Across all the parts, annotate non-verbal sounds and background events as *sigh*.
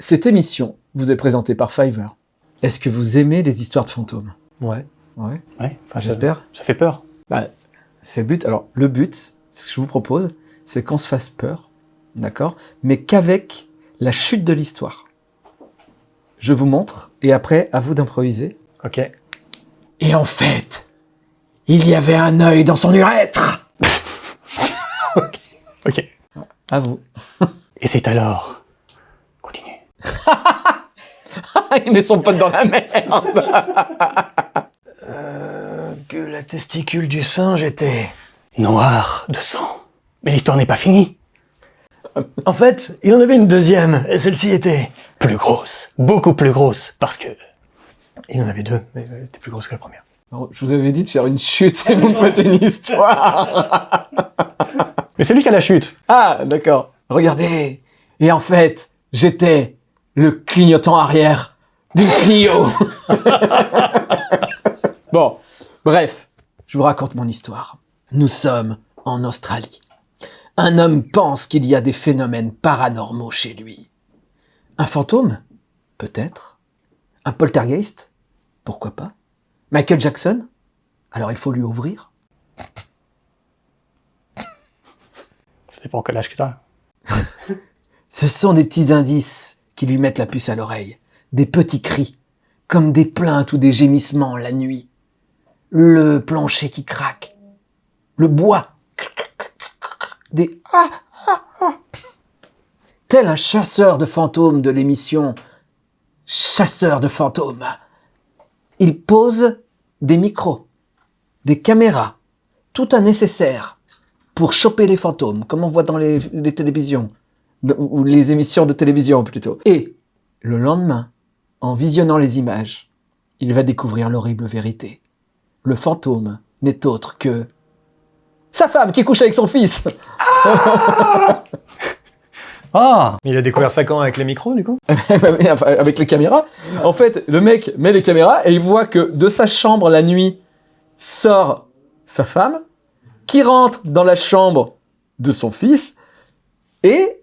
Cette émission vous est présentée par Fiverr. Est-ce que vous aimez les histoires de fantômes? Ouais. Ouais. Ouais. enfin, ça- J'espère. Ça fait peur. Bah, c'est le but. Alors, le but, ce que je vous propose, c'est qu'on se fasse peur, d'accord? Mais qu'avec la chute de l'histoire. Je vous montre, et après, à vous d'improviser. Ok. Et en fait, il y avait un œil dans son urètre *laughs* Ok. À vous. Et c'est alors. Il met son pote dans la merde Euh, que la testicule du singe était... Noir de sang. Mais l'histoire n'est pas finie. En fait, il en avait une deuxième, et celle-ci était... Plus grosse. Beaucoup plus grosse. Parce que. Il en avait deux, mais elle était plus grosse que la première. Non, Je vous avais dit de faire une chute et vous me faites une histoire Mais c'est lui qui a la chute. Ah, d'accord. Regardez. Et en fait, j'étais le clignotant arrière d'une Clio. *laughs* bon, bref, je vous raconte mon histoire. Nous sommes en Australie. Un homme pense qu'il y a des phénomènes paranormaux chez lui. Un fantôme Peut-être. Un poltergeist Pourquoi pas Michael Jackson Alors il faut lui ouvrir pas en quel âge que t'as. *laughs* Ce sont des petits indices lui mettent la puce à l'oreille, des petits cris, comme des plaintes ou des gémissements la nuit, le plancher qui craque, le bois, des ah, ah, ah. tel un chasseur de fantômes de l'émission Chasseur de fantômes. Il pose des micros, des caméras, tout un nécessaire pour choper les fantômes, comme on voit dans les, télévisions ou les émissions de télévision plutôt. Et le lendemain, en visionnant les images, il va découvrir l'horrible vérité. Le fantôme n'est autre que sa femme qui couche avec son fils. Ah *laughs* Il a découvert ça quand avec les micros, du coup? *laughs* Avec les caméras. En fait, le mec met les caméras et il voit que de sa chambre la nuit sort sa femme, qui rentre dans la chambre de son fils, et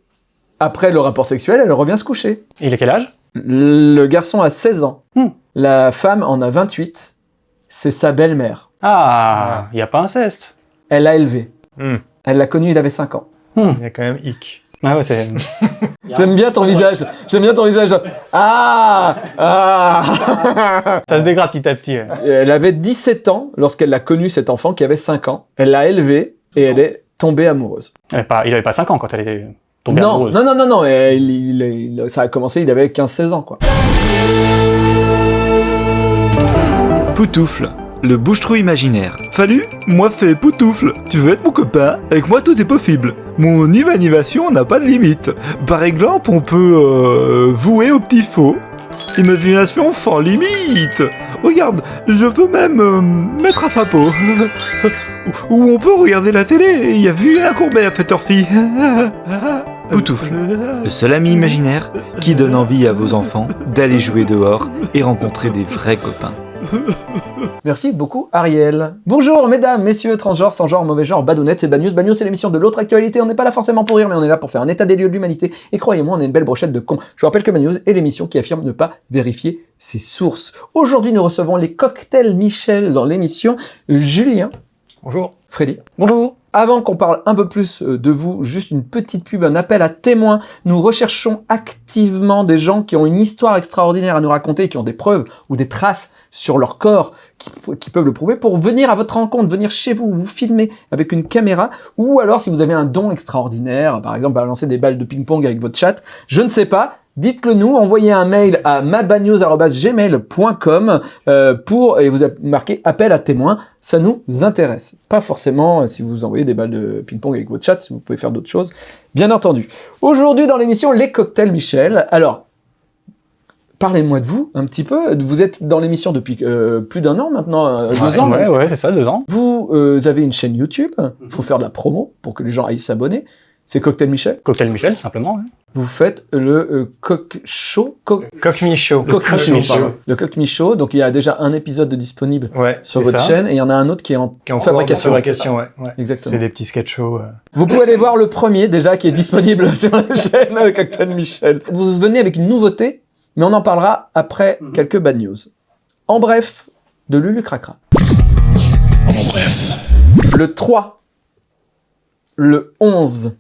après le rapport sexuel, elle revient se coucher. Il a quel âge? Le garçon a 16 ans. Hmm. La femme en a 28. C'est sa belle-mère. Ah, il y a pas inceste. Elle l'a élevé. Hmm. Elle l'a connu, il avait 5 ans. Il y a quand même hic. Ah ouais, c'est. *laughs* J'aime bien ton visage. J'aime bien ton visage. Ah Ah Ça se dégrade petit à petit. ouais. Elle avait 17 ans lorsqu'elle a connu cet enfant qui avait 5 ans. Elle l'a élevé et elle est tombée amoureuse. Elle avait pas- Il avait pas 5 ans quand elle était non, amoureuse. non, non, non, non. et il- il- il- ça a commencé, il avait 15-16 ans, quoi. Poutoufle, le bouche-trou imaginaire. Salut, moi c'est Poutoufle. Tu veux être mon copain Avec moi tout est possible. Mon imagination n'a pas de limite. Par exemple, on peut euh, vouer au petit faux. Imagination sans limite. Regarde, je peux même euh, mettre à sa peau. *laughs* Ou on peut regarder la télé. Il y a vu un courbet à heure-ci. *laughs* Poutoufle, le seul ami imaginaire qui donne envie à vos enfants d'aller jouer dehors et rencontrer des vrais copains. Merci beaucoup, Ariel. Bonjour, mesdames, messieurs, transgenres, sans genre, mauvais genre, badounettes, c'est Bad Bad News, c'est l'émission de l'autre actualité. On n'est pas là forcément pour rire, mais on est là pour faire un état des lieux de l'humanité. Et croyez-moi, on est une belle brochette de cons. Je vous rappelle que Bad News est l'émission qui affirme ne pas vérifier ses sources. Aujourd'hui, nous recevons les cocktails Michel dans l'émission. Julien, Bonjour. Freddy, Bonjour. Avant qu'on parle un peu plus euh, de vous, juste une petite pub, un appel à témoins. Nous recherchons activement des gens qui ont une histoire extraordinaire à nous raconter, qui ont des preuves ou des traces sur leur corps qui, qui peuvent le prouver pour venir à votre rencontre, venir chez vous, vous filmer avec une caméra, ou alors si vous avez un don extraordinaire, par exemple balancer des balles de ping-pong avec votre chat, je ne sais pas, dites-le nous, envoyez un mail à mabagnews.gmail.com euh, pour, et vous marquez appel à témoins, ça nous intéresse. Pas forcément euh, si vous envoyez des balles de ping-pong avec votre chat, vous pouvez faire d'autres choses, bien entendu. Aujourd'hui dans l'émission Les Cocktails Michel, alors, parlez-moi de vous un petit peu, vous êtes dans l'émission depuis euh, plus d'un an maintenant, euh, deux Ouais, ans. Ouais, ouais, c'est ça, deux ans. Vous euh, avez une chaîne YouTube, il faut faire de la promo pour que les gens aillent s'abonner. C'est Cocktail Michel. Cocktail Michel, simplement. hein. Vous faites le euh, coq chaud, coq, Coq Michaud. coq coq michaud, pardon. Le coq michaud. Donc il y a déjà un épisode de disponible Ouais. sur votre ça. chaîne et il y en a un autre qui est en, Qui est en fabrication. fabrication, ouais. ouais. Exactement. C'est des petits sketchs shows. euh. Vous pouvez aller voir le premier déjà qui est disponible *laughs* sur la chaîne euh, Cocktail Michel. Vous venez avec une nouveauté, mais on en parlera après quelques bad news. En bref, de Lulu Cracra. En bref. Le 3, le 11,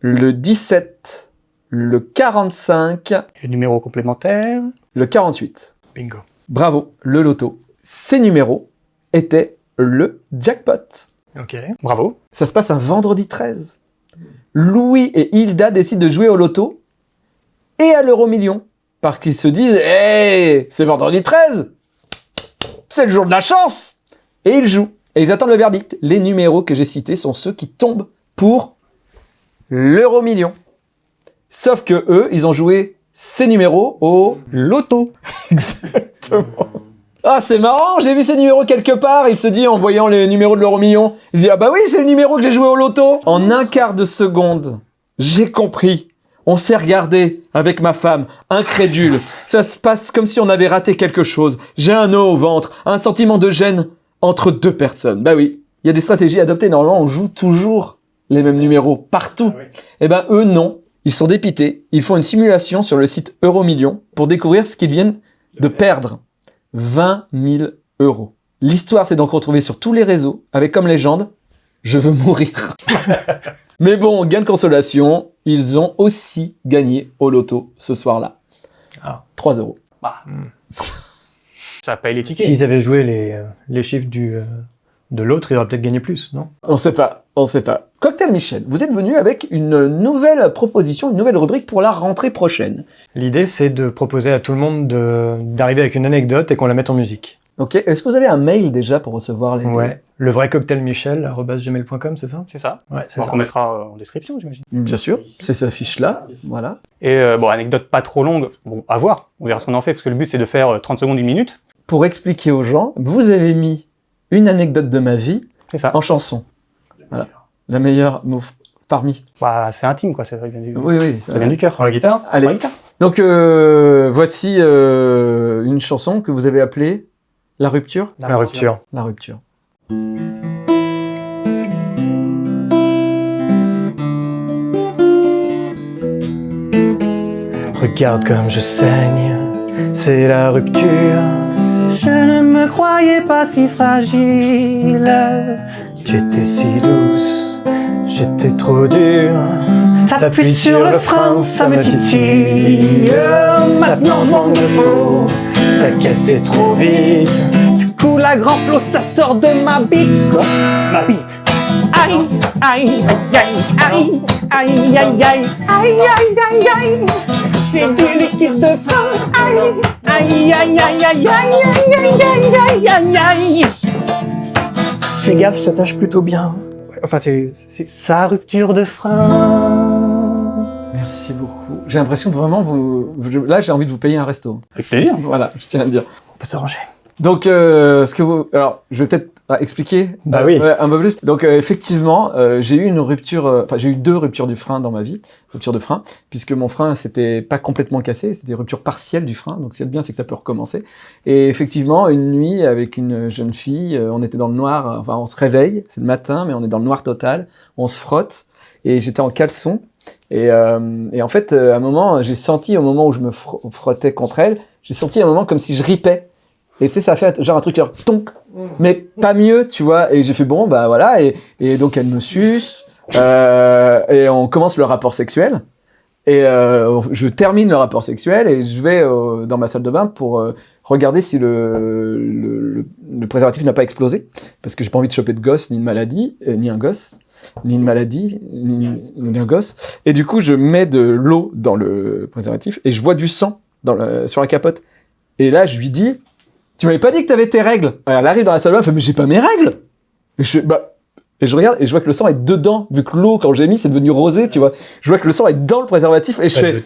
le 17, le 45, Les numéros complémentaires. le 48. Bingo. Bravo, le loto. Ces numéros étaient le jackpot. Ok. Bravo. Ça se passe un vendredi 13. Louis et Hilda décident de jouer au loto et à l'euro million. Parce qu'ils se disent Hey, c'est vendredi 13 C'est le jour de la chance Et ils jouent. Et ils attendent le verdict. Les numéros que j'ai cités sont ceux qui tombent pour l'euro million. Sauf que eux, ils ont joué ces numéros au Loto. *laughs* ah, c'est marrant, j'ai vu ces numéros quelque part. Il se dit en voyant les numéros de l'euro million. Il se dit, ah bah oui, c'est le numéro que j'ai joué au loto. En un quart de seconde, j'ai compris. On s'est regardé avec ma femme, incrédule. Ça se passe comme si on avait raté quelque chose. J'ai un nœud au ventre, un sentiment de gêne entre deux personnes. Bah oui, il y a des stratégies adoptées. Normalement, on joue toujours les mêmes numéros partout. Eh ben, eux, non. Ils sont dépités. Ils font une simulation sur le site Euromillion pour découvrir ce qu'ils viennent de perdre. 20 000 euros. L'histoire s'est donc retrouvée sur tous les réseaux avec comme légende « Je veux mourir *laughs* ». Mais bon, gain de consolation, ils ont aussi gagné au loto ce soir-là. Ah. 3 euros. Ça paye les tickets. S'ils avaient joué les, euh, les chiffres du, euh, de l'autre, ils auraient peut-être gagné plus, non? On sait pas, on sait pas. Cocktail Michel, vous êtes venu avec une nouvelle proposition, une nouvelle rubrique pour la rentrée prochaine. L'idée, c'est de proposer à tout le monde de- d'arriver avec une anecdote et qu'on la mette en musique. Ok, est-ce que vous avez un mail déjà pour recevoir les... Ouais. Le vrai cocktail Michel, gmail.com, c'est ça? C'est ça. Ouais, c'est On ça. qu'on mettra euh, en description, j'imagine. Bien sûr, c'est cette fiche-là, voilà. Et euh, bon, anecdote pas trop longue. Bon, à voir. On verra ce qu'on en fait, parce que le but, c'est de faire euh, 30 secondes, une minute. Pour expliquer aux gens, vous avez mis une anecdote de ma vie ça. en chanson. Voilà. La meilleure mot parmi. Bah, c'est intime, quoi. Ça vient du, Oui, oui. ça- ça vient du cœur. Prends la guitare Allez. Donc, euh, voici euh, une chanson que vous avez appelée La rupture. La rupture. La rupture. Regarde comme je saigne, c'est la rupture. Je ne me croyais pas si fragile. Tu étais si douce, j'étais trop dur. T'appuies sur le frein, ça me titille. Maintenant, je manque de peau. Ça cassait trop vite. Ça coule à grand flot, ça sort de ma bite. Quoi Ma bite. Aïe, aïe, aïe, aïe, aïe, aïe, aïe, aïe, aïe, aïe, aïe. C'est du liquide de frein. Aïe, aïe, aïe, aïe, aïe, aïe, aïe, aïe, aïe, aïe, aïe. Fais gaffe, ça tâche plutôt bien. Enfin, c'est sa rupture de frein. Merci beaucoup. J'ai l'impression que vraiment, vous, je- là, j'ai envie de vous payer un resto. Avec plaisir. *laughs* Voilà, je tiens à le dire. On peut s'arranger. Donc, euh, ce que vous, alors, je vais peut-être ah, expliquer Bah euh, oui. ouais, un peu plus. Donc, euh, effectivement, euh, j'ai eu une rupture, euh, enfin, j'ai eu deux ruptures du frein dans ma vie, rupture de frein, puisque mon frein s'était pas complètement cassé, c'était des ruptures partielles du frein. Donc, ce qui est bien, c'est que ça peut recommencer. Et effectivement, une nuit avec une jeune fille, euh, on était dans le noir. Enfin, on se réveille, c'est le matin, mais on est dans le noir total. On se frotte, et j'étais en caleçon. Et, euh, et en fait, euh, à un moment, j'ai senti au moment où je me fr- frottais contre elle, j'ai senti un moment comme si je ripais. Et sais, ça a fait genre un truc genre stonk, mais pas mieux, tu vois. Et j'ai fait bon, bah voilà. Et, et donc elle me suce, euh, et on commence le rapport sexuel. Et euh, je termine le rapport sexuel et je vais euh, dans ma salle de bain pour euh, regarder si le, le, le- le préservatif n'a pas explosé. Parce que j'ai pas envie de choper de gosse, ni de maladie, ni un gosse, ni une maladie, ni, un gosse. Et du coup, je mets de l'eau dans le préservatif et je vois du sang dans le, sur la capote. Et là, je lui dis, tu m'avais pas dit que t'avais tes règles? Elle arrive dans la salle de bain, elle fait, mais j'ai pas mes règles. Et je fais, bah, et je regarde et je vois que le sang est dedans, vu que l'eau, quand j'ai mis, c'est devenu rosé, tu vois. Je vois que le sang est dans le préservatif et je Pas fais,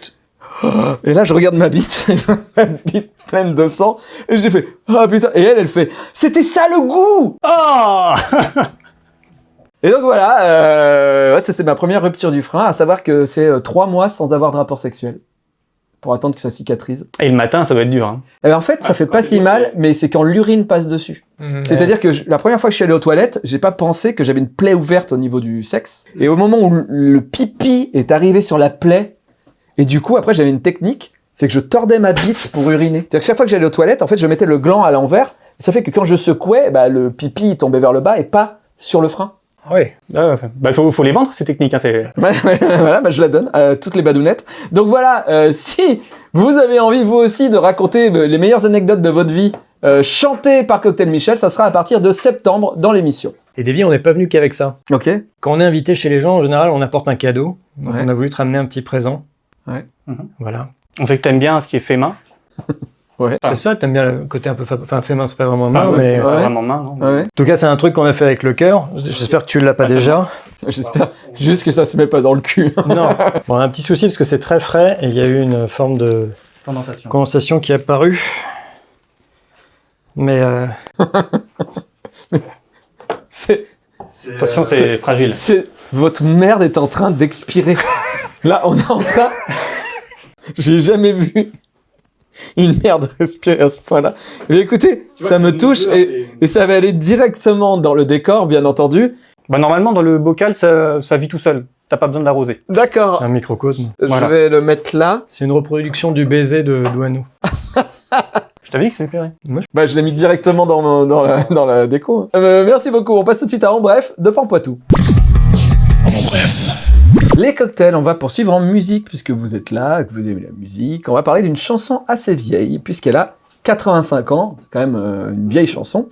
*gasps* et là, je regarde ma bite, *laughs* ma bite pleine de sang, et j'ai fait, ah putain, et elle, elle fait, c'était ça le goût! Oh *laughs* Et donc voilà, euh, ouais, ça c'est ma première rupture du frein, à savoir que c'est euh, trois mois sans avoir de rapport sexuel pour attendre que ça cicatrise. Et le matin, ça doit être dur. Hein. Et ben, en fait, ça fait pas si mal, mais c'est quand l'urine passe dessus. C'est-à-dire que je- la première fois que je suis allé aux toilettes, j'ai pas pensé que j'avais une plaie ouverte au niveau du sexe. Et au moment où le- pipi est arrivé sur la plaie, et du coup, après, j'avais une technique, c'est que je tordais ma bite pour uriner. C'est-à-dire que chaque fois que j'allais aux toilettes, en fait, je mettais le gland à l'envers. Ça fait que quand je secouais, bah, le pipi tombait vers le bas et pas sur le frein. Oui. Ah, ouais. bah, faut, faut les vendre, ces techniques. Hein, *laughs* voilà, bah, je la donne à toutes les badounettes. Donc voilà, euh, si vous avez envie vous aussi de raconter euh, les meilleures anecdotes de votre vie euh, chantées par Cocktail Michel, ça sera à partir de septembre dans l'émission. Et Davy, on n'est pas venu qu'avec ça. Ok Quand on est invité chez les gens, en général, on apporte un cadeau. Donc, Ouais. On a voulu te ramener un petit présent. Ouais. Voilà. On sait que t'aimes bien ce qui est fait main. *laughs* C'est ça, t'aimes bien le côté un peu... fa- Enfin, fait main, c'est pas vraiment main, Ah, ouais, mais... En pas vraiment main, non Ouais, tout cas, c'est un truc qu'on a fait avec le cœur. J'espère que tu l'as pas Ah, déjà. j'espère juste que ça se met pas dans le cul. non. *laughs* Bon, on a un petit souci parce que c'est très frais et il y a eu une forme de Condensation. condensation qui est apparue. Mais... euh, *laughs* C'est, Attention, c'est fragile. c'est, votre merde est en train d'expirer. Là, on est en train, *laughs* j'ai jamais vu *laughs* une merde *laughs* respirer à ce point-là. Mais écoutez, ça me touche et, et ça va aller directement dans le décor, bien entendu. Bah, normalement, dans le bocal, ça, ça vit tout seul. T'as pas besoin de l'arroser. D'accord. C'est un microcosme. Voilà. Je vais le mettre là. C'est une reproduction du baiser de Douaneau. *laughs* Je t'avais dit que ça lui plairait. Bah, je l'ai mis directement dans, mon- dans, la, dans la déco. Euh, merci beaucoup. On passe tout de suite à En Bref de Pampoitou. En bref. Les cocktails, on va poursuivre en musique puisque vous êtes là, que vous aimez la musique. On va parler d'une chanson assez vieille puisqu'elle a 85 ans. C'est quand même euh, une vieille chanson.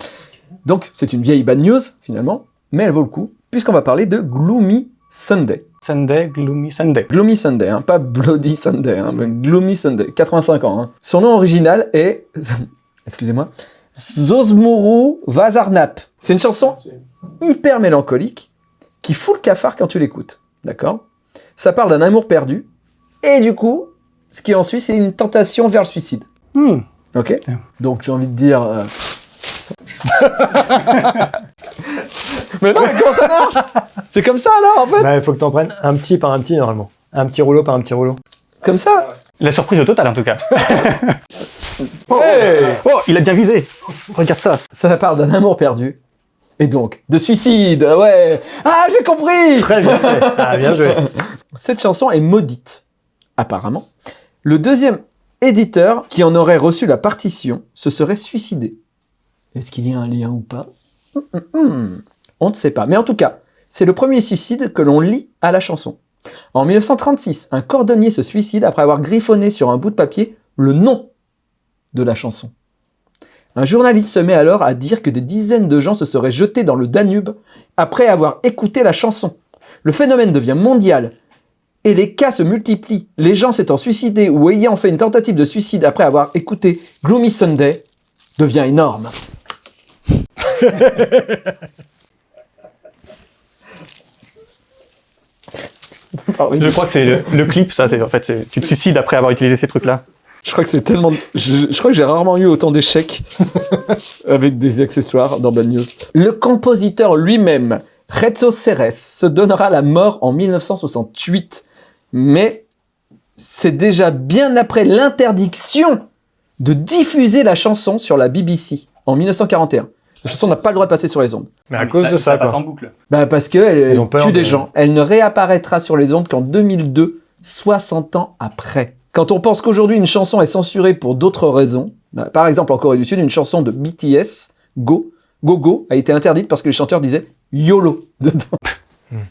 Donc, c'est une vieille bad news finalement, mais elle vaut le coup puisqu'on va parler de Gloomy Sunday. Sunday, gloomy Sunday. Gloomy Sunday, hein, pas Bloody Sunday, hein, mais Gloomy Sunday, 85 ans. hein. Son nom original est, *laughs* excusez-moi, Zosmuru Vazarnap. C'est une chanson hyper mélancolique qui fout le cafard quand tu l'écoutes, d'accord? Ça parle d'un amour perdu et du coup, ce qui en suit, c'est une tentation vers le suicide. Hmm. Ok? Donc j'ai envie de dire. euh, *laughs* mais non, mais comment ça marche? C'est comme ça alors en fait Bah, il faut que t'en prennes un petit par un petit, normalement. Un petit rouleau par un petit rouleau. Comme ça? La surprise au total, en tout cas. *laughs* oh, oh, il a bien visé. Regarde ça. Ça parle d'un amour perdu. Et donc, de suicide, ouais Ah, j'ai compris Très bien fait. Ah, bien joué. *laughs* Cette chanson est maudite, apparemment. Le deuxième éditeur qui en aurait reçu la partition se serait suicidé. Est-ce qu'il y a un lien ou pas? Hum, hum, hum. On ne sait pas. Mais en tout cas, c'est le premier suicide que l'on lit à la chanson. En 1936, un cordonnier se suicide après avoir griffonné sur un bout de papier le nom de la chanson. Un journaliste se met alors à dire que des dizaines de gens se seraient jetés dans le Danube après avoir écouté la chanson. Le phénomène devient mondial et les cas se multiplient. Les gens s'étant suicidés ou ayant fait une tentative de suicide après avoir écouté Gloomy Sunday devient énorme. Je crois que c'est le, clip, ça. En fait, tu te suicides après avoir utilisé ces trucs-là. Je crois que c'est tellement. Je, je crois que j'ai rarement eu autant d'échecs *laughs* avec des accessoires dans Bad News. Le compositeur lui-même, Rezzo Ceres, se donnera la mort en 1968. Mais c'est déjà bien après l'interdiction de diffuser la chanson sur la BBC en 1941. La chanson n'a pas le droit de passer sur les ondes. Mais à cause de ça, passe quoi. en boucle. Bah parce que elle Ils ont peur tue des de- gens. Elle ne réapparaîtra sur les ondes qu'en 2002, 60 ans après. Quand on pense qu'aujourd'hui une chanson est censurée pour d'autres raisons, bah, par exemple en Corée du Sud, une chanson de BTS, Go, Go Go, a été interdite parce que les chanteurs disaient YOLO dedans.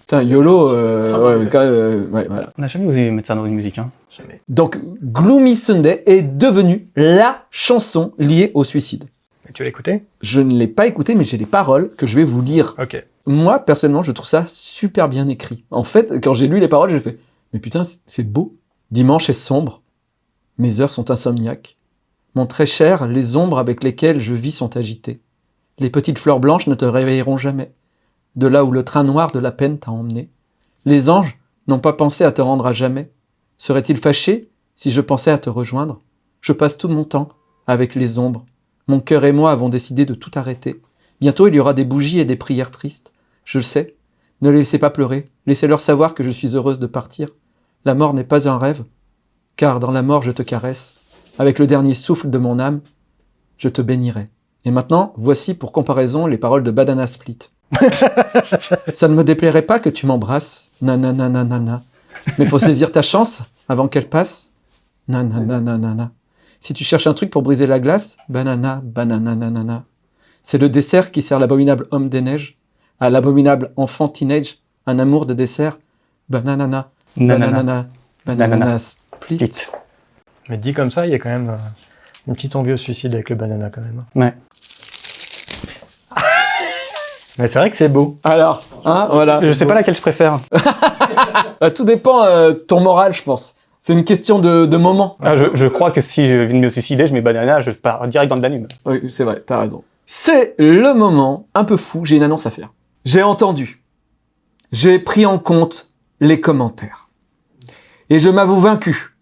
Putain, YOLO, euh, ouais, quand même, euh, ouais, voilà. On n'a jamais osé mettre ça dans une musique. Hein. Jamais. Donc Gloomy Sunday est devenue la chanson liée au suicide. Et tu l'as écouté Je ne l'ai pas écouté, mais j'ai les paroles que je vais vous lire Ok. moi, personnellement, je trouve ça super bien écrit. En fait, quand j'ai lu les paroles, j'ai fait Mais putain, c'est- c'est beau. Dimanche est sombre. Mes heures sont insomniaques. Mon très cher, les ombres avec lesquelles je vis sont agitées. Les petites fleurs blanches ne te réveilleront jamais. De là où le train noir de la peine t'a emmené. Les anges n'ont pas pensé à te rendre à jamais. Seraient-ils fâchés si je pensais à te rejoindre? Je passe tout mon temps avec les ombres. Mon cœur et moi avons décidé de tout arrêter. Bientôt il y aura des bougies et des prières tristes. Je le sais, Ne les laissez pas pleurer. Laissez-leur savoir que je suis heureuse de partir. La mort n'est pas un rêve, car dans la mort je te caresse. Avec le dernier souffle de mon âme, je te bénirai. Et maintenant, voici pour comparaison les paroles de Badana Split. Ça ne me déplairait pas que tu m'embrasses, nanana nanana. Mais faut saisir ta chance avant qu'elle passe, nanana nanana. Si tu cherches un truc pour briser la glace, banana, banana nanana. C'est le dessert qui sert l'abominable homme des neiges, à l'abominable enfant teenage, un amour de dessert, bananana, Nanana. Nanana. split. Split. Mais dit comme ça, il y a quand même euh, une petite envie au suicide avec le banana quand même. Ouais. *laughs* Mais c'est vrai que c'est beau. Alors, hein, voilà. Je sais pas laquelle je préfère. Euh, *laughs* tout dépend euh, ton moral, je pense. C'est une question de, de moment. Ah, je, je crois que si je viens de me suicider, je mets banana, je pars direct dans le Danube. Oui, c'est vrai, t'as raison. C'est le moment un peu fou, j'ai une annonce à faire. J'ai entendu, j'ai pris en compte les commentaires. Et je m'avoue vaincu.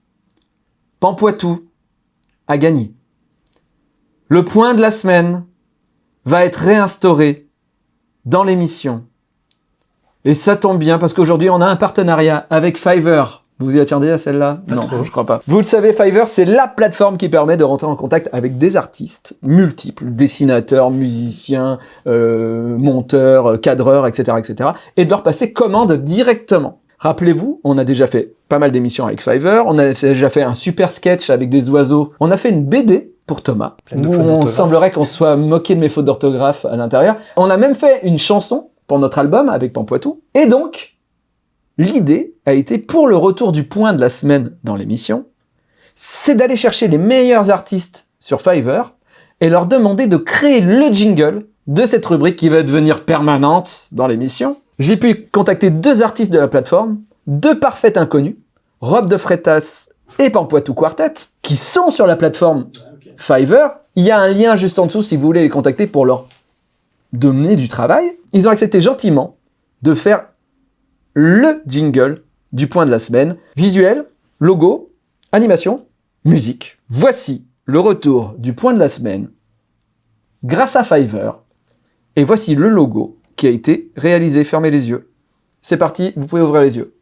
Pampoitou a gagné. Le point de la semaine va être réinstauré dans l'émission. Et ça tombe bien parce qu'aujourd'hui on a un partenariat avec Fiverr. Vous y attendiez à celle-là? Non, je crois pas. Vous le savez, Fiverr, c'est la plateforme qui permet de rentrer en contact avec des artistes multiples, dessinateurs, musiciens, euh, monteurs, euh, cadreurs, etc., etc., et de leur passer commande directement. Rappelez-vous, on a déjà fait pas mal d'émissions avec Fiverr, on a déjà fait un super sketch avec des oiseaux, on a fait une BD pour Thomas, où on semblerait qu'on soit moqué de mes fautes d'orthographe à l'intérieur. On a même fait une chanson pour notre album avec Pampoitou. Et donc, l'idée a été, pour le retour du point de la semaine dans l'émission, c'est d'aller chercher les meilleurs artistes sur Fiverr et leur demander de créer le jingle de cette rubrique qui va devenir permanente dans l'émission. J'ai pu contacter deux artistes de la plateforme, deux parfaits inconnus, Rob de Freitas et Pampoitou Quartet, qui sont sur la plateforme Fiverr. Il y a un lien juste en dessous si vous voulez les contacter pour leur donner du travail. Ils ont accepté gentiment de faire le jingle du point de la semaine. Visuel, logo, animation, musique. Voici le retour du point de la semaine grâce à Fiverr. Et voici le logo qui a été réalisé. Fermez les yeux. C'est parti, vous pouvez ouvrir les yeux.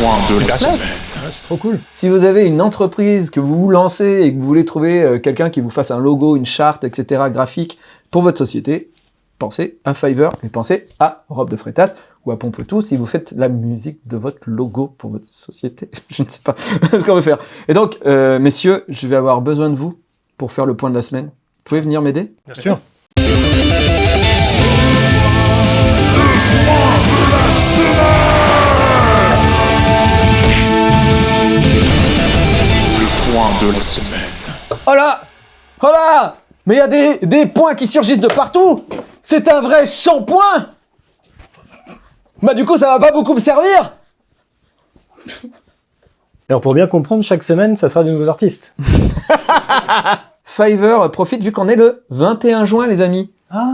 Point de la semaine. Ouais, c'est trop cool. Si vous avez une entreprise que vous vous lancez et que vous voulez trouver euh, quelqu'un qui vous fasse un logo, une charte, etc. graphique pour votre société, pensez à Fiverr et pensez à Rob de Freitas ou à Pompotou si vous faites la musique de votre logo pour votre société. *laughs* Je ne sais pas *laughs* ce qu'on veut faire. Et donc, euh, messieurs, je vais avoir besoin de vous pour faire le point de la semaine. Vous pouvez venir m'aider? Bien sûr. Point de la semaine. Oh là Oh là Mais il y a des, des points qui surgissent de partout C'est un vrai shampoing Bah du coup, ça va pas beaucoup me servir Alors pour bien comprendre, chaque semaine, ça sera de nouveaux artistes. *laughs* Fiverr profite vu qu'on est le 21 juin, les amis.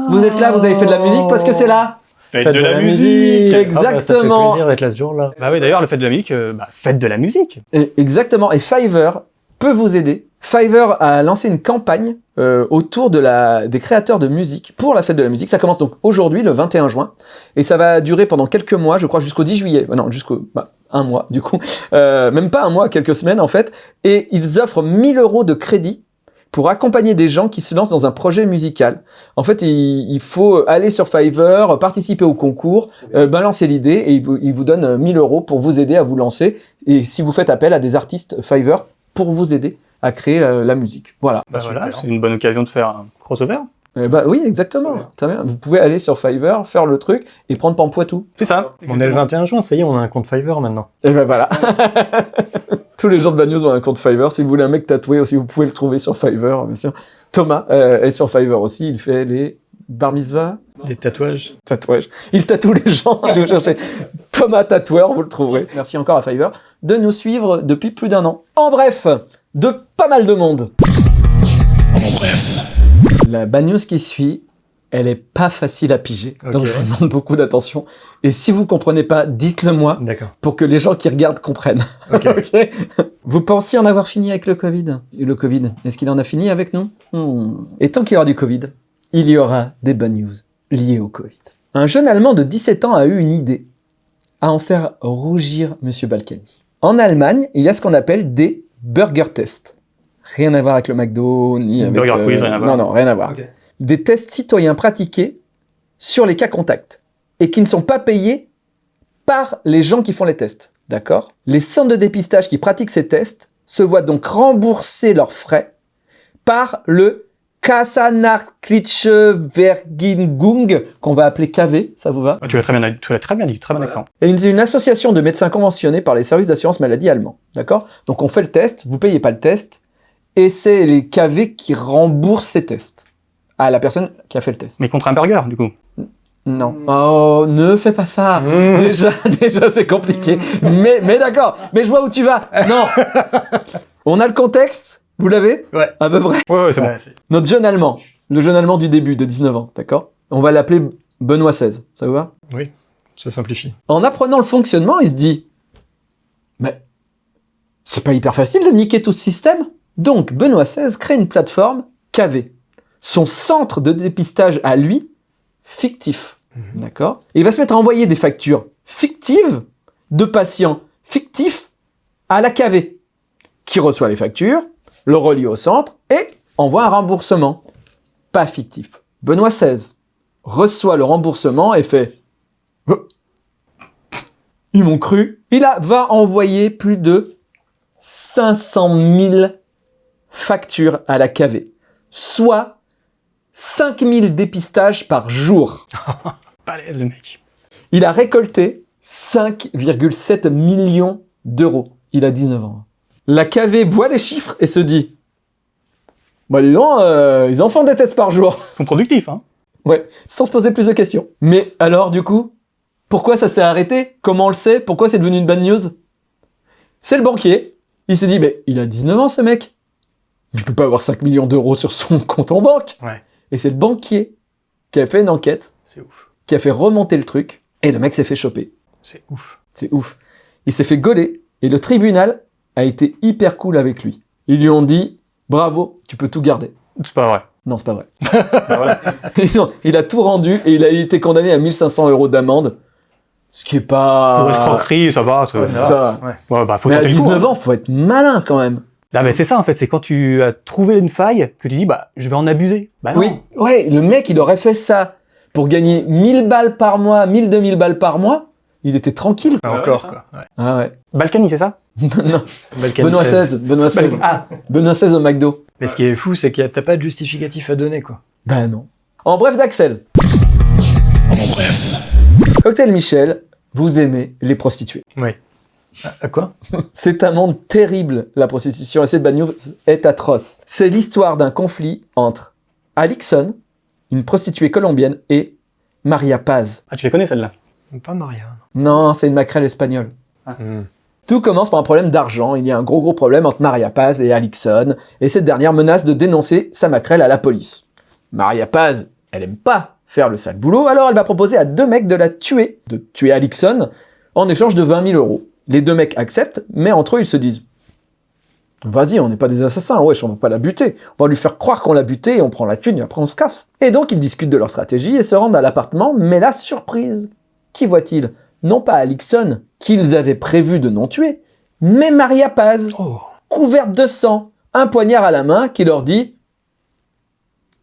Vous êtes là, vous avez fait de la musique parce que c'est là. Faites de la musique Exactement. Ah bah, ça fait plaisir d'être là ce jour-là. Bah oui, d'ailleurs, le fait de la musique, euh, bah, faites de la musique. Et- exactement. Et Fiverr peut vous aider. Fiverr a lancé une campagne euh, autour de la, des créateurs de musique pour la fête de la musique. Ça commence donc aujourd'hui, le 21 juin, et ça va durer pendant quelques mois, je crois jusqu'au 10 juillet. Euh, Non, jusqu'au bah, un mois du coup, Euh, même pas un mois, quelques semaines en fait. Et ils offrent 1000 euros de crédit pour accompagner des gens qui se lancent dans un projet musical. En fait, il, faut aller sur Fiverr, participer au concours, euh, balancer l'idée et il vous, il vous donne euh, 1000 euros pour vous aider à vous lancer. Et si vous faites appel à des artistes Fiverr pour vous aider à créer la, la musique. Voilà. Bah voilà, c'est une bonne occasion de faire un crossover. Eh bah oui, exactement. Très bien. Vous pouvez aller sur Fiverr, faire le truc et prendre Pampoitou. C'est ça. On est le 21 juin, ça y est, on a un compte Fiverr maintenant. Et ben voilà. *laughs* Tous les gens de Bagnos ont un compte Fiverr. Si vous voulez un mec tatoué aussi, vous pouvez le trouver sur Fiverr, bien sûr. Thomas euh, est sur Fiverr aussi. Il fait les bar mitzvah, Des tatouages. tatouages. Il tatoue les gens. *laughs* si vous cherchez Thomas tatoueur, vous le trouverez. Merci encore à Fiverr de nous suivre depuis plus d'un an. En bref, de pas mal de monde. En bref. La bad news qui suit, elle est pas facile à piger. Donc je vous demande beaucoup d'attention. Et si vous comprenez pas, dites-le moi D'accord. pour que les gens qui regardent comprennent. *laughs* Vous pensiez en avoir fini avec le Covid? Le Covid, est-ce qu'il en a fini avec nous? Hmm. Et tant qu'il y aura du Covid, il y aura des bonnes news liées au Covid. Un jeune Allemand de 17 ans a eu une idée, à en faire rougir Monsieur Balkany. En Allemagne, il y a ce qu'on appelle des burger tests. Rien à voir avec le McDo, ni avec... Burger quiz, rien à voir. Non, non, rien à voir. Des tests citoyens pratiqués sur les cas contacts et qui ne sont pas payés par les gens qui font les tests. D'accord? Les centres de dépistage qui pratiquent ces tests se voient donc rembourser leurs frais par le Kassanachliche qu'on va appeler KV, ça vous va? Ah, Tu l'as très bien, tu l'as très bien dit, très bon accent. une, une association de médecins conventionnés par les services d'assurance maladie allemands. D'accord? Donc on fait le test, vous payez pas le test, et c'est les KV qui remboursent ces tests à la personne qui a fait le test. Mais contre un burger, du coup. Non. Oh, ne fais pas ça. *laughs* Déjà, déjà c'est compliqué. Mais, mais d'accord. Mais je vois où tu vas. Non. *laughs* On a le contexte. Vous l'avez Ouais. À peu près. Ouais, ouais, c'est bon. Ouais, Notre jeune Allemand, le jeune Allemand du début de 19 ans, d'accord? On va l'appeler Benoît XVI. Ça vous va? Oui, ça simplifie. En apprenant le fonctionnement, il se dit Mais c'est pas hyper facile de niquer tout ce système? Donc Benoît XVI crée une plateforme KV. Son centre de dépistage à lui, fictif. D'accord? Et il va se mettre à envoyer des factures fictives de patients fictifs à la KV, qui reçoit les factures, le relie au centre et envoie un remboursement. Pas fictif. Benoît XVI reçoit le remboursement et fait Oh, ils m'ont cru. Il a, va envoyer plus de 500 000 factures à la KV, soit 5000 dépistages par jour. *laughs* Balèze, le mec. Il a récolté 5,7 millions d'euros. Il a 19 ans. La KV voit les chiffres et se dit Bah dis donc, euh, ils en font des tests par jour. Ils sont productifs, hein. Ouais, sans se poser plus de questions. Mais alors, du coup, pourquoi ça s'est arrêté? Comment on le sait? Pourquoi c'est devenu une bad news? C'est le banquier. Il s'est dit, mais il a 19 ans, ce mec. Il peut pas avoir 5 millions d'euros sur son *laughs* compte en banque. Ouais. Et c'est le banquier qui a fait une enquête, C'est ouf. qui a fait remonter le truc, et le mec s'est fait choper. C'est ouf. C'est ouf. Il s'est fait gauler, et le tribunal a été hyper cool avec lui. Ils lui ont dit, bravo, tu peux tout garder. C'est pas vrai. Non, c'est pas vrai. *laughs* *laughs* Il a tout rendu et il a été condamné à 1500 euros d'amende. Ce qui est pas... Pour escroquerie, ça va. ça- Ouais, Ça va. Ouais, bah, faut Mais à tenter le coup, 19 hein. ans, faut être malin quand même. Ah, mais c'est ça, en fait. C'est quand tu as trouvé une faille que tu dis, bah, je vais en abuser. Bah, non. Oui, ouais, le mec, il aurait fait ça pour gagner 1000 balles par mois, 1000, 2000 balles par mois. Il était tranquille. Ah, encore, ça. quoi. Ouais. Ah ouais. Balkany, c'est ça *laughs* non, Balkany Benoît 16. XVI, Benoît XVI. Ah, Benoît XVI au McDo. Mais ce qui est fou, c'est que t'as pas de justificatif à donner, quoi. Ben non. En bref d'Axel, En bref. Cocktail Michel, vous aimez les prostituées. Oui. À, à quoi? *laughs* C'est un monde terrible, la prostitution, et cette bad news est atroce. C'est l'histoire d'un conflit entre Alixon, une prostituée colombienne, et Maria Paz. Ah, tu les connais, celle-là Pas Maria. Non, c'est une maquerelle espagnole. Hmm. Tout commence par un problème d'argent. Il y a un gros gros problème entre Maria Paz et Alixon, et cette dernière menace de dénoncer sa maquerelle à la police. Maria Paz, elle aime pas faire le sale boulot, alors elle va proposer à deux mecs de la tuer, de tuer Alixon, en échange de 20 000 euros. Les deux mecs acceptent, mais entre eux ils se disent Vas-y, on n'est pas des assassins, wesh, on va pas la buter. On va lui faire croire qu'on l'a buté et on prend la thune et après on se casse. Et donc ils discutent de leur stratégie et se rendent à l'appartement, mais la surprise Qui voit-il? Non pas Alixon, qu'ils avaient prévu de non tuer, mais Maria Paz, Oh. couverte de sang, un poignard à la main qui leur dit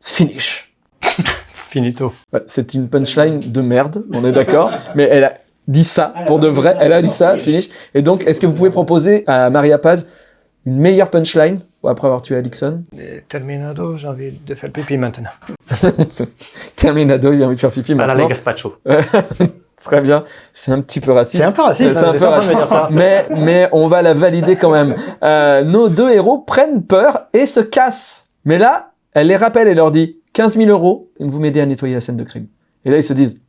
Finish. *laughs* Finito. Ouais, C'est une punchline de merde, on est d'accord, mais elle a dit ça pour de vrai, elle a dit ça, finish. Et donc, est-ce que vous pouvez proposer à Maria Paz une meilleure punchline après avoir tué Alixon? Terminado, j'ai envie de faire pipi maintenant. *laughs* Terminado, il a envie de faire pipi Ah, là, maintenant. les Gaspacho. *laughs* Très bien, c'est un petit peu raciste. C'est un peu raciste, C'est hein, un peu raciste. ça. Mais, mais on va la valider quand même. Euh, nos deux héros prennent peur et se cassent. Mais là, elle les rappelle et leur dit 15 000 euros, et vous m'aidez à nettoyer la scène de crime. Et là, ils se disent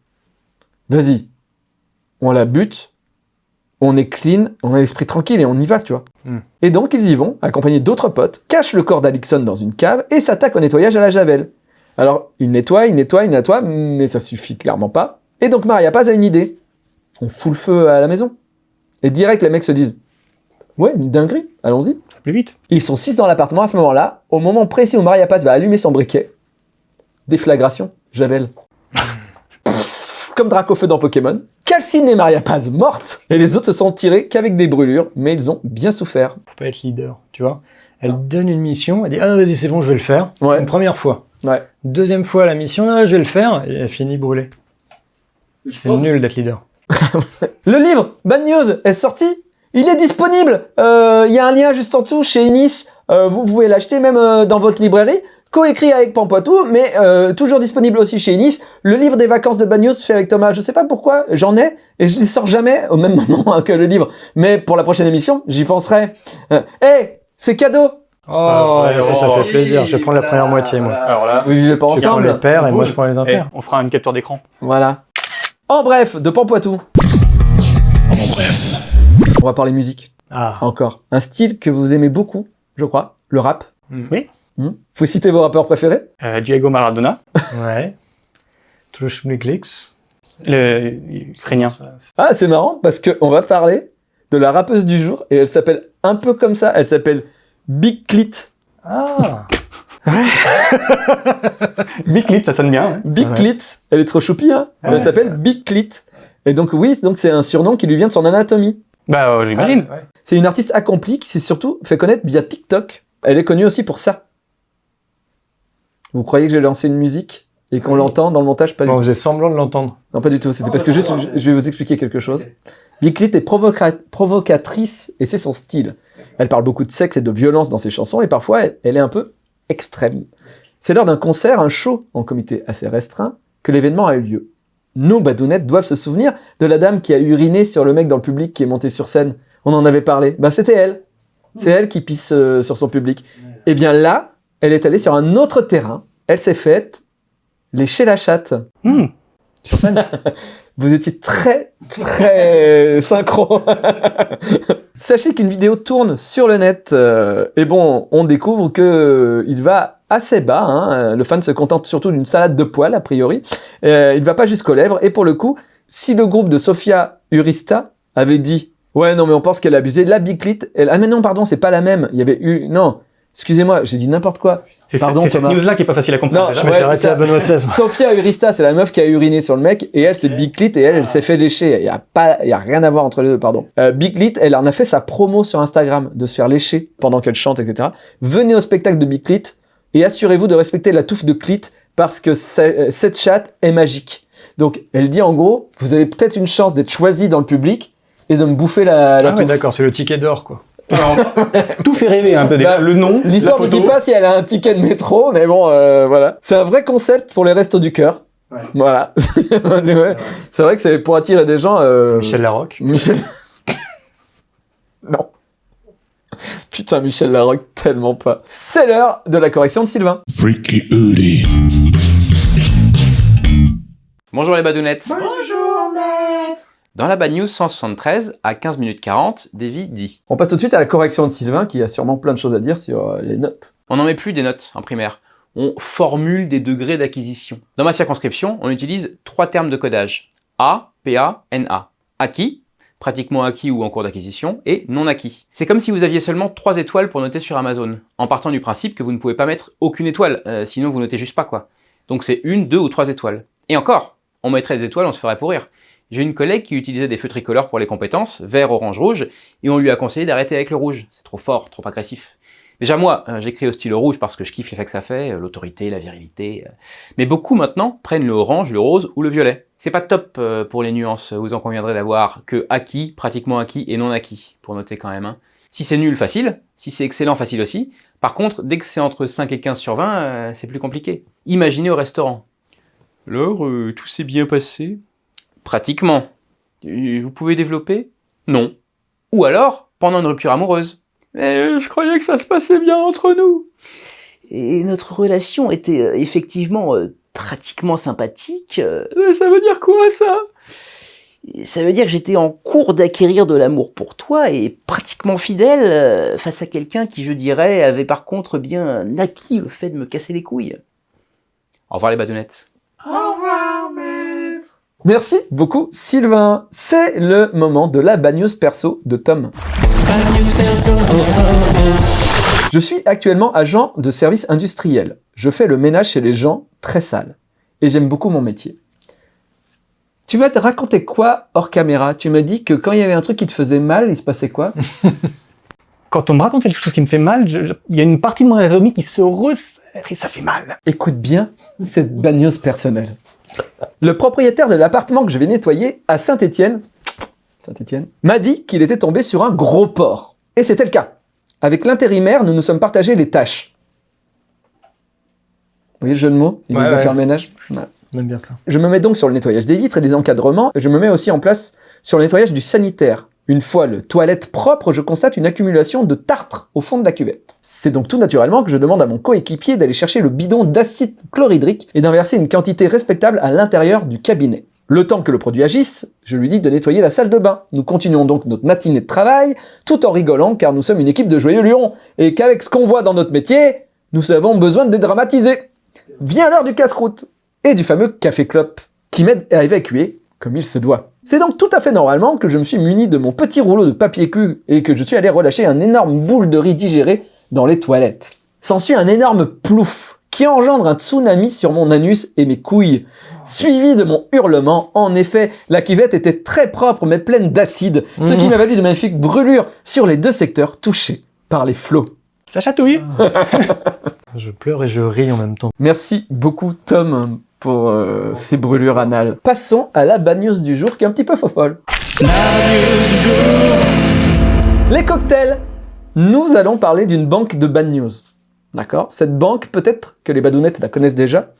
Vas-y, on la bute, on est clean, on a l'esprit tranquille et on y va, tu vois. Hmm. Et donc, ils y vont, accompagnés d'autres potes, cachent le corps d'Alixon dans une cave et s'attaquent au nettoyage à la javel. Alors, ils nettoient, ils nettoient, ils nettoient, mais ça suffit clairement pas. Et donc, Maria Paz a une idée. On fout le feu à la maison. Et direct, les mecs se disent Ouais, une dinguerie. Allons-y. Plus vite. Ils sont six dans l'appartement à ce moment-là. Au moment précis où Maria Paz va allumer son briquet, déflagration, Javel. Pff, Comme Dracofeu dans Pokémon. Calcine et Maria Paz mortes. Et les autres se sont tirés qu'avec des brûlures, mais ils ont bien souffert. Faut pas être leader, tu vois. Elle donne une mission, elle dit ah vas-y c'est bon je vais le faire. Ouais. Une première fois. Ouais. Deuxième fois la mission, ah je vais le faire, et elle finit brûlée. C'est nul d'être leader. *laughs* Le livre Bad News est sorti. Il est disponible. Euh, Il y a un lien juste en dessous chez Inis. Euh, vous pouvez l'acheter même euh, dans votre librairie. Coécrit avec Pampoitou, mais euh, toujours disponible aussi chez Inis. Le livre des vacances de Bad News fait avec Thomas. Je sais pas pourquoi, j'en ai et je les sors jamais au même *laughs* moment que le livre. Mais pour la prochaine émission, j'y penserai. Euh, hey, c'est cadeau. Oh, vrai, ça, ça oh. fait plaisir. Je vais prendre la première moitié moi. Alors là, Vous vivez pas Tu prends les ensemble. paires et moi je prends les eh, impairs. on fera une capture d'écran. Voilà. En bref, de Pampoitou, En bref. on va parler musique. Ah. Encore. Un style que vous aimez beaucoup, je crois, le rap. Oui. Hmm. Vous citer vos rappeurs préférés Euh, Diego Maradona, Ouais. *laughs* Clics. le ukrainien. Ah, c'est marrant parce que on va parler de la rappeuse du jour et elle s'appelle un peu comme ça. Elle s'appelle Big Clit. Ah. *laughs* Big Clit, ça sonne bien. hein. Big Ouais. Clit. Elle est trop choupie, hein. Ouais. Elle s'appelle Big Clit. Et donc oui, donc c'est un surnom qui lui vient de son anatomie. Bah, euh, j'imagine. Ouais. C'est une artiste accomplie qui s'est surtout fait connaître via TikTok. Elle est connue aussi pour ça. Vous croyez que j'ai lancé une musique et qu'on Oui. l'entend dans le montage? Pas du on tout. faisait semblant de l'entendre. Non, pas du tout. C'était parce que juste, je vais vous expliquer quelque chose. Big Clit est provoca- provocatrice et c'est son style. Elle parle beaucoup de sexe et de violence dans ses chansons et parfois elle, elle est un peu extrême. C'est lors d'un concert, un show en comité assez restreint, que l'événement a eu lieu. Nos badounettes doivent se souvenir de la dame qui a uriné sur le mec dans le public qui est monté sur scène. On en avait parlé. Bah c'était elle. C'est elle qui pisse euh, sur son public. Et bien là, elle est allée sur un autre terrain. Elle s'est faite lécher la chatte. Hmm. Sur scène *laughs* Vous étiez très, très *laughs* synchro. *laughs* Sachez qu'une vidéo tourne sur le net. euh, et bon, on découvre que euh, il va assez bas. hein, Le fan se contente surtout d'une salade de poils, a priori. Euh, il va pas jusqu'aux lèvres. Et pour le coup, si le groupe de Sofia Urista avait dit « Ouais, non, mais on pense qu'elle a abusé. La Biclit, elle... Ah mais non, pardon, c'est pas la même. Il y avait eu... Non, excusez-moi, j'ai dit n'importe quoi. C'est Pardon, c'est cette news-là qui est pas facile à comprendre. Non, Ouais, arrêté à Benoît XVI. *laughs* Sophia Urista, c'est la meuf qui a uriné sur le mec, et elle, c'est Big Clit, et elle, elle s'est fait lécher. Il y a pas, il y a rien à voir entre les deux, pardon. Euh, Big Clit, elle en a fait sa promo sur Instagram, de se faire lécher pendant qu'elle chante, etc. Venez au spectacle de Big Clit, et assurez-vous de respecter la touffe de Clit, parce que euh, cette chatte est magique. Donc, elle dit en gros, vous avez peut-être une chance d'être choisi dans le public, et de me bouffer la, la Ah ouais, d'accord, c'est le ticket d'or quoi. Alors, tout fait rêver un peu. déjà. Bah, le nom, L'histoire ne dit pas si elle a un ticket de métro, mais bon, euh, voilà. C'est un vrai concept pour les restos du cœur. Ouais. Voilà. *laughs* Ouais. C'est vrai que c'est pour attirer des gens. euh, Michel Larocque. Michel. *laughs* non. Putain, Michel Larocque, tellement pas. C'est l'heure de la correction de Sylvain. Freaky Udi. Bonjour les badounettes. Dans la bad news 173, à 15 minutes 40, Davy dit On passe tout de suite à la correction de Sylvain, qui a sûrement plein de choses à dire sur euh, les notes. On n'en met plus des notes en primaire. On formule des degrés d'acquisition. Dans ma circonscription, on utilise trois termes de codage. A, PA, NA. Acquis, pratiquement acquis ou en cours d'acquisition, et non acquis. C'est comme si vous aviez seulement trois étoiles pour noter sur Amazon, en partant du principe que vous ne pouvez pas mettre aucune étoile, euh, sinon vous notez juste pas quoi. Donc c'est une, deux ou trois étoiles. Et encore, on mettrait des étoiles, on se ferait pourrir. J'ai une collègue qui utilisait des feux tricolores pour les compétences, vert, orange, rouge, et on lui a conseillé d'arrêter avec le rouge. C'est trop fort, trop agressif. Déjà moi, euh, j'écris au stylo rouge parce que je kiffe l'effet que ça fait, euh, l'autorité, la virilité. euh. Mais beaucoup maintenant prennent le orange, le rose ou le violet. C'est pas top pour les nuances, vous en conviendrez d'avoir que acquis, pratiquement acquis et non acquis, pour noter quand même. hein. Si c'est nul, facile. Si c'est excellent, facile aussi. Par contre, dès que c'est entre 5 et 15 sur 20, euh, c'est plus compliqué. Imaginez au restaurant. Alors, tout s'est bien passé Pratiquement. Euh, Vous pouvez développer Non. Ou alors, pendant une rupture amoureuse. Mais je croyais que ça se passait bien entre nous. Et notre relation était euh, effectivement euh, pratiquement sympathique. Mais ça veut dire quoi ça? Ça veut dire que j'étais en cours d'acquérir de l'amour pour toi et pratiquement fidèle euh, face à quelqu'un qui, je dirais, avait par contre bien acquis le fait de me casser les couilles. Au revoir les badounettes. Merci beaucoup, Sylvain. C'est le moment de la bagneuse perso de Tom. Je suis actuellement agent de service industriel. Je fais le ménage chez les gens très sales. Et j'aime beaucoup mon métier. Tu m'as raconté quoi hors caméra? Tu m'as dit que quand il y avait un truc qui te faisait mal, il se passait quoi? *laughs* Quand on me raconte quelque chose qui me fait mal, il y a une partie de mon anatomie qui se resserre et ça fait mal. Écoute bien cette bagneuse personnelle. Le propriétaire de l'appartement que je vais nettoyer à Saint-Étienne, Saint-Étienne, m'a dit qu'il était tombé sur un gros porc. Et c'était le cas. Avec l'intérimaire, nous nous sommes partagés les tâches. Vous voyez le jeu de mots? Il va ouais. faire le ménage Voilà. On aime bien ça. Je me mets donc sur le nettoyage des vitres et des encadrements, et je me mets aussi en place sur le nettoyage du sanitaire. Une fois le toilette propre, je constate une accumulation de tartre au fond de la cuvette. C'est donc tout naturellement que je demande à mon coéquipier d'aller chercher le bidon d'acide chlorhydrique et d'en verser une quantité respectable à l'intérieur du cabinet. Le temps que le produit agisse, je lui dis de nettoyer la salle de bain. Nous continuons donc notre matinée de travail, tout en rigolant car nous sommes une équipe de joyeux lions, et qu'avec ce qu'on voit dans notre métier, nous avons besoin de dédramatiser. Vient l'heure du casse-croûte et du fameux café clope qui m'aide à évacuer comme il se doit. C'est donc tout à fait normalement que je me suis muni de mon petit rouleau de papier cul et que je suis allé relâcher un énorme boule de riz digéré dans les toilettes. S'ensuit un énorme plouf qui engendre un tsunami sur mon anus et mes couilles, suivi de mon hurlement. En effet, la cuvette était très propre mais pleine d'acide, ce qui m'a valu de magnifiques brûlures sur les deux secteurs touchés par les flots. Ça chatouille *laughs* Je pleure et je ris en même temps. Merci beaucoup Tom pour euh, ces brûlures anales. Passons à la bad news du jour qui est un petit peu fofolle. Les cocktails Nous allons parler d'une banque de bad news. D'accord? Cette banque, peut-être que les badounettes la connaissent déjà,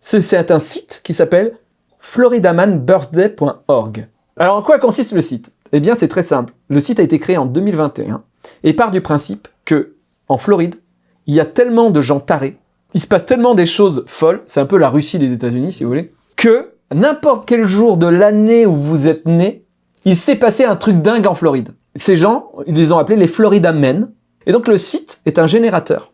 ce- c'est un site qui s'appelle floridamanbirthday.org. Alors en quoi consiste le site? Eh bien c'est très simple. Le site a été créé en 2021 et part du principe que en Floride, il y a tellement de gens tarés, il se passe tellement des choses folles, c'est un peu la Russie des États-Unis si vous voulez, que n'importe quel jour de l'année où vous êtes né, il s'est passé un truc dingue en Floride. Ces gens, ils les ont appelés les Florida Men. Et donc le site est un générateur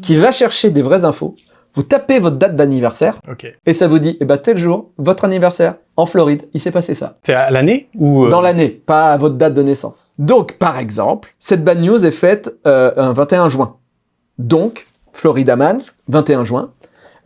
qui va chercher des vraies infos. Vous tapez votre date d'anniversaire Ok. et ça vous dit, eh ben tel jour, votre anniversaire en Floride, il s'est passé ça. C'est à l'année ou... euh, Dans l'année, pas à votre date de naissance. Donc, par exemple, cette bad news est faite euh, un 21 juin. Donc, Florida Man, 21 juin.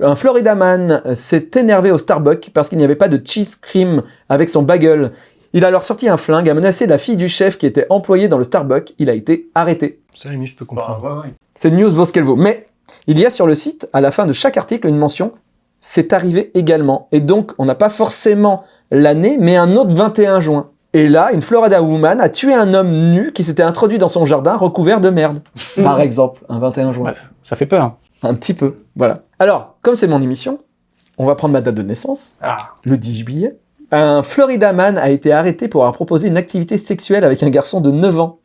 Un Florida Man euh, s'est énervé au Starbucks parce qu'il n'y avait pas de cheese cream avec son bagel. Il a alors sorti un flingue, a menacé la fille du chef qui était employée dans le Starbucks. Il a été arrêté. Ça, limite, je peux comprendre. Cette news vaut ce qu'elle vaut. Mais il y a sur le site, à la fin de chaque article, une mention « C'est arrivé également ». Et donc, on n'a pas forcément l'année, mais un autre 21 juin. Et là, une Florida woman a tué un homme nu qui s'était introduit dans son jardin recouvert de merde. Par exemple, un 21 juin. Ça fait peur. Un petit peu, voilà. Alors, comme c'est mon émission, on va prendre ma date de naissance, Ah. le 10 juillet. Un Florida man a été arrêté pour avoir proposé une activité sexuelle avec un garçon de 9 ans.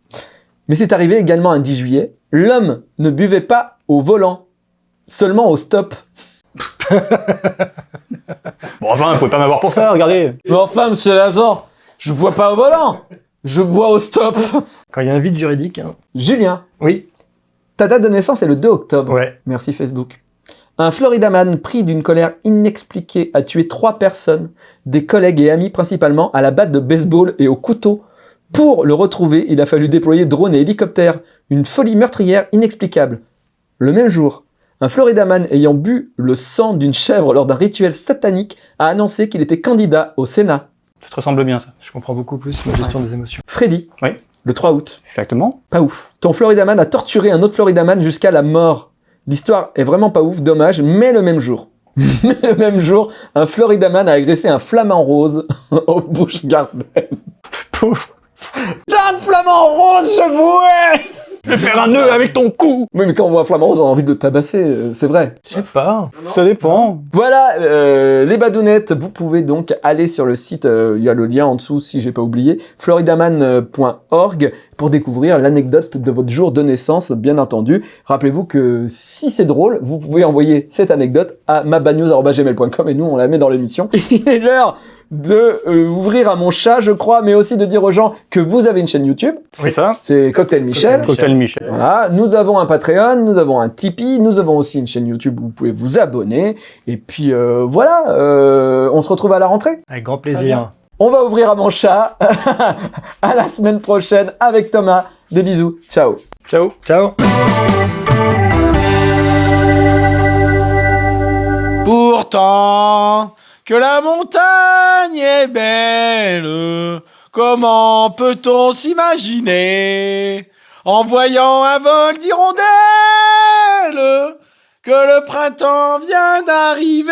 Mais c'est arrivé également un 10 juillet. L'homme ne buvait pas au volant, seulement au stop. *laughs* Bon, enfin, vous pouvez pas m'avoir pour ça, regardez. Mais enfin, monsieur l'agent, je bois pas au volant, je bois au stop. Quand il y a un vide juridique, hein. Julien, Oui. ta date de naissance est le 2 octobre. Ouais. Merci Facebook. Un Floridaman pris d'une colère inexpliquée a tué trois personnes, des collègues et amis principalement, à la batte de baseball et au couteau. Pour le retrouver, il a fallu déployer drones et hélicoptères, une folie meurtrière inexplicable. Le même jour, un Floridaman ayant bu le sang d'une chèvre lors d'un rituel satanique a annoncé qu'il était candidat au Sénat. Ça te ressemble bien, ça. Je comprends beaucoup plus ma gestion des émotions. Freddy, Oui. le 3 août, Exactement. Pas ouf. Ton Floridaman a torturé un autre Floridaman jusqu'à la mort. L'histoire est vraiment pas ouf, dommage, mais le même jour. *laughs* mais le même jour, un Floridaman a agressé un flamant rose *laughs* au Busch Garden. Pauvre. Putain de flamant rose, je vouais Je vais faire un nœud avec ton cou Oui, mais quand on voit un flamant rose, on a envie de le tabasser, euh, c'est vrai. Je sais pas. Ça dépend. Voilà, euh, les badounettes, vous pouvez donc aller sur le site, euh, il y a le lien en dessous si j'ai pas oublié, floridaman.org pour découvrir l'anecdote de votre jour de naissance, bien entendu. Rappelez-vous que si c'est drôle, vous pouvez envoyer cette anecdote à mabadnews.gmail.com et nous on la met dans l'émission. *laughs* Il est l'heure de euh, ouvrir à mon chat, je crois, mais aussi de dire aux gens que vous avez une chaîne YouTube, Oui, ça. c'est Cocktail Michel. Cocktail Michel. Voilà, nous avons un Patreon, nous avons un Tipeee, nous avons aussi une chaîne YouTube où vous pouvez vous abonner. Et puis euh, voilà, euh, on se retrouve à la rentrée. Avec grand plaisir. On va ouvrir à mon chat. *laughs* à la semaine prochaine avec Thomas. Des bisous. Ciao. Ciao. Ciao. Pourtant, que la montagne est belle, comment peut-on s'imaginer, en voyant un vol d'hirondelles, que le printemps vient d'arriver?